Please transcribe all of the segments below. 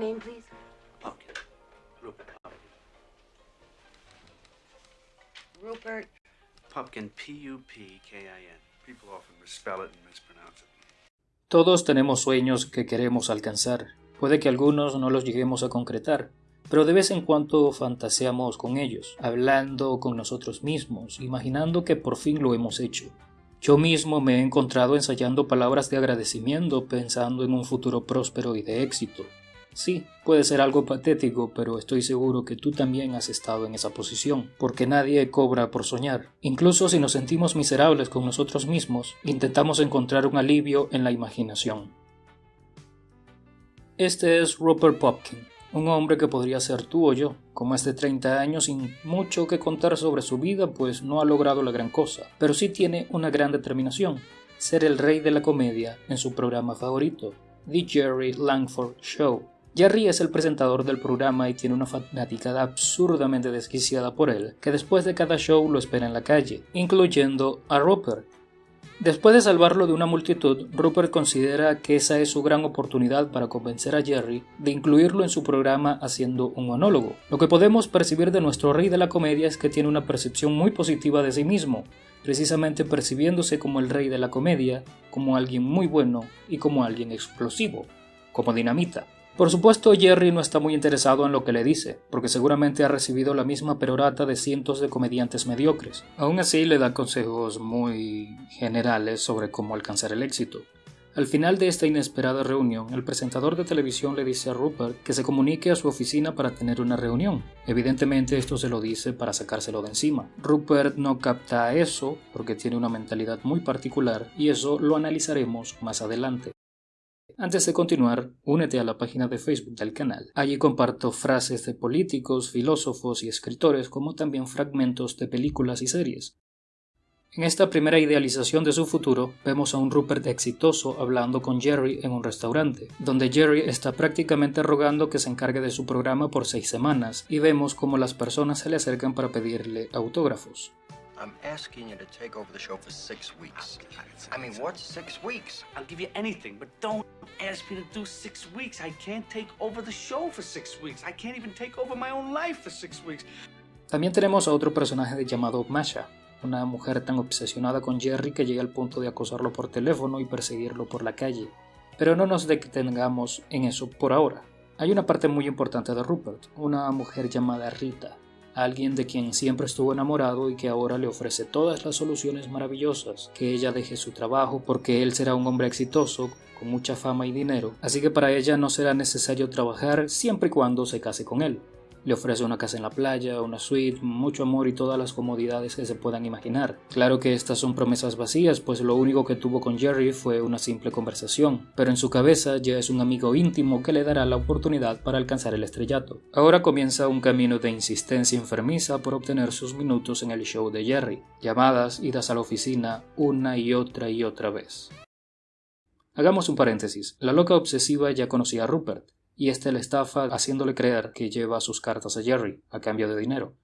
name, please? Pumpkin. Rupert Pumpkin. Rupert. Pumpkin, P-U-P-K-I-N. People often misspell it and mispronounce it. Todos tenemos sueños que queremos alcanzar. Puede que algunos no los lleguemos a concretar, pero de vez en cuando fantaseamos con ellos, hablando con nosotros mismos, imaginando que por fin lo hemos hecho. Yo mismo me he encontrado ensayando palabras de agradecimiento pensando en un futuro próspero y de éxito. Sí, puede ser algo patético, pero estoy seguro que tú también has estado en esa posición, porque nadie cobra por soñar. Incluso si nos sentimos miserables con nosotros mismos, intentamos encontrar un alivio en la imaginación. Este es Rupert Popkin, un hombre que podría ser tú o yo, con más de 30 años sin mucho que contar sobre su vida, pues no ha logrado la gran cosa, pero sí tiene una gran determinación, ser el rey de la comedia en su programa favorito, The Jerry Langford Show. Jerry es el presentador del programa y tiene una fanaticada absurdamente desquiciada por él, que después de cada show lo espera en la calle, incluyendo a Rupert. Después de salvarlo de una multitud, Rupert considera que esa es su gran oportunidad para convencer a Jerry de incluirlo en su programa haciendo un monólogo. Lo que podemos percibir de nuestro rey de la comedia es que tiene una percepción muy positiva de sí mismo, precisamente percibiéndose como el rey de la comedia, como alguien muy bueno y como alguien explosivo, como dinamita. Por supuesto, Jerry no está muy interesado en lo que le dice, porque seguramente ha recibido la misma perorata de cientos de comediantes mediocres. Aún así, le da consejos muy generales sobre cómo alcanzar el éxito. Al final de esta inesperada reunión, el presentador de televisión le dice a Rupert que se comunique a su oficina para tener una reunión. Evidentemente esto se lo dice para sacárselo de encima. Rupert no capta eso porque tiene una mentalidad muy particular y eso lo analizaremos más adelante. Antes de continuar, únete a la página de Facebook del canal. Allí comparto frases de políticos, filósofos y escritores, como también fragmentos de películas y series. En esta primera idealización de su futuro, vemos a un Rupert exitoso hablando con Jerry en un restaurante, donde Jerry está prácticamente rogando que se encargue de su programa por seis semanas, y vemos cómo las personas se le acercan para pedirle autógrafos. I'm asking you to take over the show for six weeks. I mean, what's six weeks? I'll give you anything, but don't ask me to do six weeks. I can't take over the show for six weeks. I can't even take over my own life for six weeks. También tenemos a otro personaje llamado Masha, una mujer tan obsesionada con Jerry que llega al punto de acosarlo por teléfono y perseguirlo por la calle. Pero no nos detengamos en eso por ahora. Hay una parte muy importante de Rupert, una mujer llamada Rita, alguien de quien siempre estuvo enamorado y que ahora le ofrece todas las soluciones maravillosas, que ella deje su trabajo porque él será un hombre exitoso, con mucha fama y dinero, así que para ella no será necesario trabajar siempre y cuando se case con él. Le ofrece una casa en la playa, una suite, mucho amor y todas las comodidades que se puedan imaginar. Claro que estas son promesas vacías, pues lo único que tuvo con Jerry fue una simple conversación, pero en su cabeza ya es un amigo íntimo que le dará la oportunidad para alcanzar el estrellato. Ahora comienza un camino de insistencia enfermiza por obtener sus minutos en el show de Jerry, llamadas, idas a la oficina una y otra y otra vez. Hagamos un paréntesis. La loca obsesiva ya conocía a Rupert, y éste le estafa haciéndole creer que lleva sus cartas a Jerry a cambio de dinero.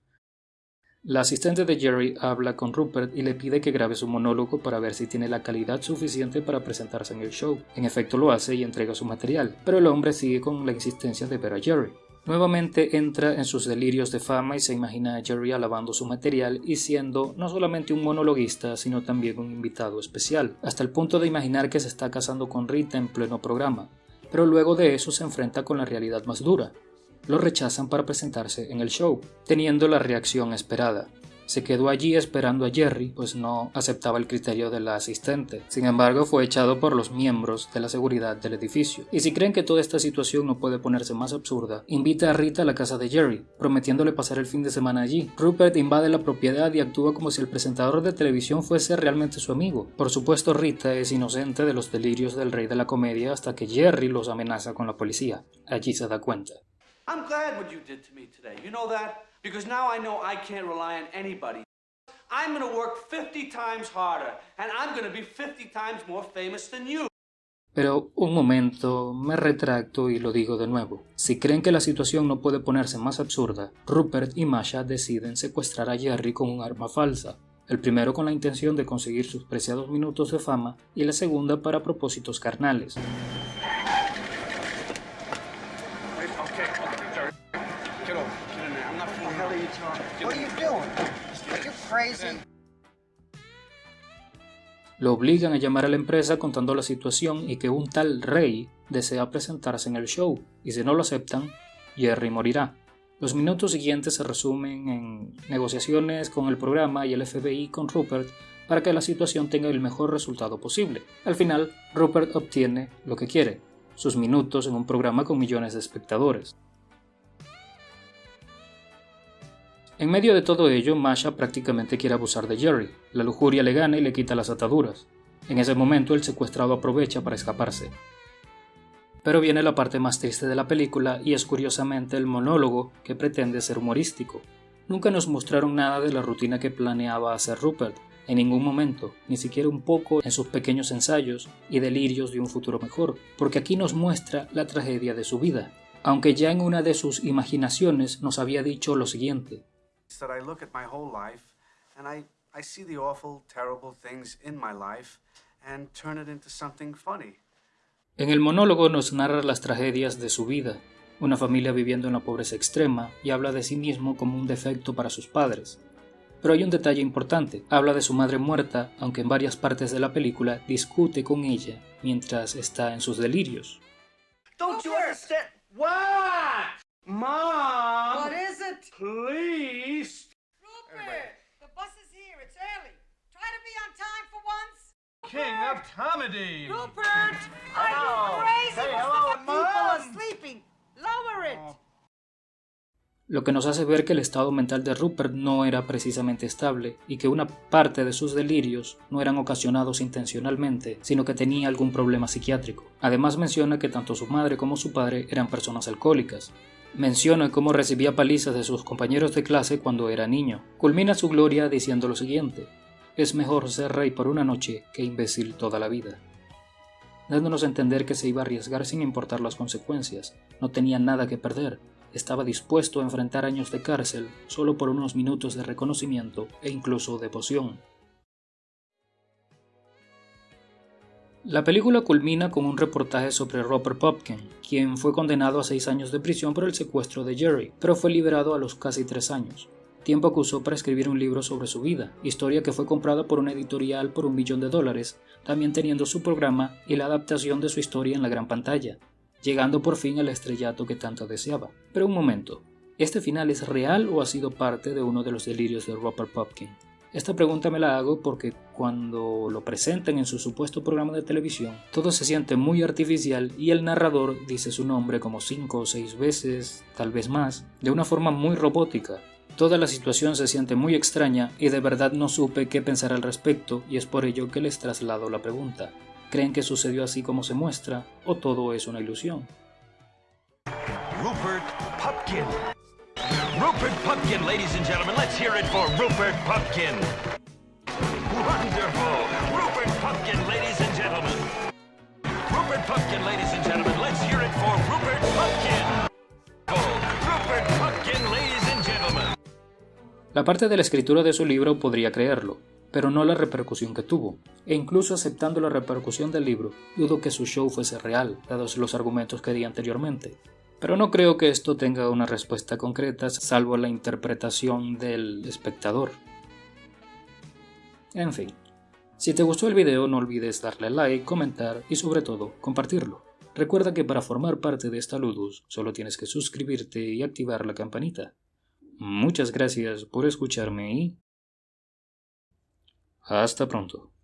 La asistente de Jerry habla con Rupert y le pide que grabe su monólogo para ver si tiene la calidad suficiente para presentarse en el show. En efecto lo hace y entrega su material, pero el hombre sigue con la insistencia de ver a Jerry. Nuevamente entra en sus delirios de fama y se imagina a Jerry alabando su material y siendo no solamente un monologuista, sino también un invitado especial, hasta el punto de imaginar que se está casando con Rita en pleno programa pero luego de eso se enfrenta con la realidad más dura. Lo rechazan para presentarse en el show, teniendo la reacción esperada. Se quedó allí esperando a Jerry, pues no aceptaba el criterio de la asistente. Sin embargo, fue echado por los miembros de la seguridad del edificio. Y si creen que toda esta situación no puede ponerse más absurda, invita a Rita a la casa de Jerry, prometiéndole pasar el fin de semana allí. Rupert invade la propiedad y actúa como si el presentador de televisión fuese realmente su amigo. Por supuesto, Rita es inocente de los delirios del rey de la comedia hasta que Jerry los amenaza con la policía. Allí se da cuenta. I'm glad what you did to me today. You know that? Because now I know I can't rely on anybody. I'm gonna work 50 times harder, and I'm gonna be 50 times more famous than you. Pero un momento, me retracto y lo digo de nuevo. Si creen que la situación no puede ponerse más absurda, Rupert y Masha deciden secuestrar a Jerry con un arma falsa. El primero con la intención de conseguir sus preciados minutos de fama y la segunda para propósitos carnales. Lo obligan a llamar a la empresa contando la situación y que un tal Rey desea presentarse en el show, y si no lo aceptan, Jerry morirá. Los minutos siguientes se resumen en negociaciones con el programa y el FBI con Rupert para que la situación tenga el mejor resultado posible. Al final, Rupert obtiene lo que quiere, sus minutos en un programa con millones de espectadores. En medio de todo ello, Masha prácticamente quiere abusar de Jerry. La lujuria le gana y le quita las ataduras. En ese momento, el secuestrado aprovecha para escaparse. Pero viene la parte más triste de la película y es curiosamente el monólogo que pretende ser humorístico. Nunca nos mostraron nada de la rutina que planeaba hacer Rupert, en ningún momento, ni siquiera un poco en sus pequeños ensayos y delirios de un futuro mejor, porque aquí nos muestra la tragedia de su vida, aunque ya en una de sus imaginaciones nos había dicho lo siguiente. That I look at my whole life and I, I see the awful, terrible things in my life and turn it into something funny. En el monólogo nos narra las tragedias de su vida, una familia viviendo en la pobreza extrema y habla de sí mismo como un defecto para sus padres. Pero hay un detalle importante, habla de su madre muerta, aunque en varias partes de la película discute con ella mientras está en sus delirios. Don't you understand? What? Mom! What is it? Please! Rupert! The bus is here. It's early. Try to be on time for once. King of comedy. Rupert! Are Hello. you crazy? Hey, hello, the people Mom. are sleeping. Lower it. Lo que nos hace ver que el estado mental de Rupert no era precisamente estable y que una parte de sus delirios no eran ocasionados intencionalmente, sino que tenía algún problema psiquiátrico. Además menciona que tanto su madre como su padre eran personas alcohólicas, Menciona cómo recibía palizas de sus compañeros de clase cuando era niño. Culmina su gloria diciendo lo siguiente: Es mejor ser rey por una noche que imbécil toda la vida. Dándonos a entender que se iba a arriesgar sin importar las consecuencias. No tenía nada que perder. Estaba dispuesto a enfrentar años de cárcel solo por unos minutos de reconocimiento e incluso devoción. La película culmina con un reportaje sobre Robert Popkin, quien fue condenado a seis años de prisión por el secuestro de Jerry, pero fue liberado a los casi tres años. Tiempo que usó para escribir un libro sobre su vida, historia que fue comprada por una editorial por un millón de dólares, también teniendo su programa y la adaptación de su historia en la gran pantalla, llegando por fin al estrellato que tanto deseaba. Pero un momento, ¿este final es real o ha sido parte de uno de los delirios de Robert Popkin? Esta pregunta me la hago porque cuando lo presentan en su supuesto programa de televisión, todo se siente muy artificial y el narrador dice su nombre como cinco o seis veces, tal vez más, de una forma muy robótica. Toda la situación se siente muy extraña y de verdad no supe qué pensar al respecto y es por ello que les traslado la pregunta. ¿Creen que sucedió así como se muestra o todo es una ilusión? Rupert Pupkin. Rupert Pupkin, ladies and gentlemen. Let's hear it for Rupert Pupkin. Wonderful. Rupert Pupkin, ladies and gentlemen. Rupert Pupkin, ladies and gentlemen. Let's hear it for Rupert Pupkin. Rupert Pupkin, ladies and gentlemen. La parte de la escritura de su libro podría creerlo, pero no la repercusión que tuvo, e incluso aceptando la repercusión del libro, dudo que su show fuese real, dados los argumentos que di anteriormente. Pero no creo que esto tenga una respuesta concreta, salvo la interpretación del espectador. En fin, si te gustó el video no olvides darle like, comentar y sobre todo compartirlo. Recuerda que para formar parte de esta Ludus solo tienes que suscribirte y activar la campanita. Muchas gracias por escucharme y... Hasta pronto.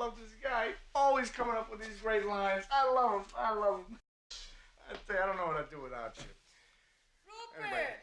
Love this guy. Always coming up with these great lines. I love him. I love him. I tell you, I don't know what I'd do without you. Rupert! Anyway.